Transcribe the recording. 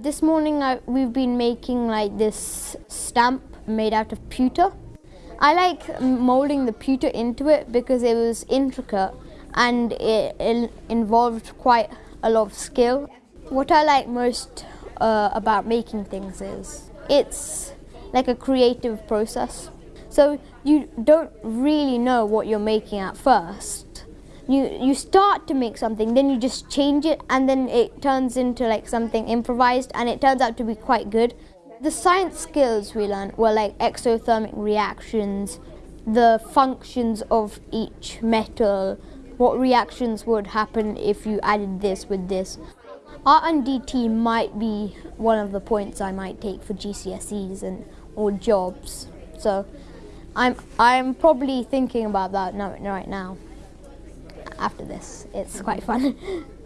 This morning I, we've been making like this stamp made out of pewter. I like moulding the pewter into it because it was intricate and it, it involved quite a lot of skill. What I like most uh, about making things is it's like a creative process. So you don't really know what you're making at first you you start to make something then you just change it and then it turns into like something improvised and it turns out to be quite good. The science skills we learned were like exothermic reactions the functions of each metal what reactions would happen if you added this with this. R&DT might be one of the points I might take for GCSEs and or jobs. So I'm I'm probably thinking about that now, right now after this. It's quite fun.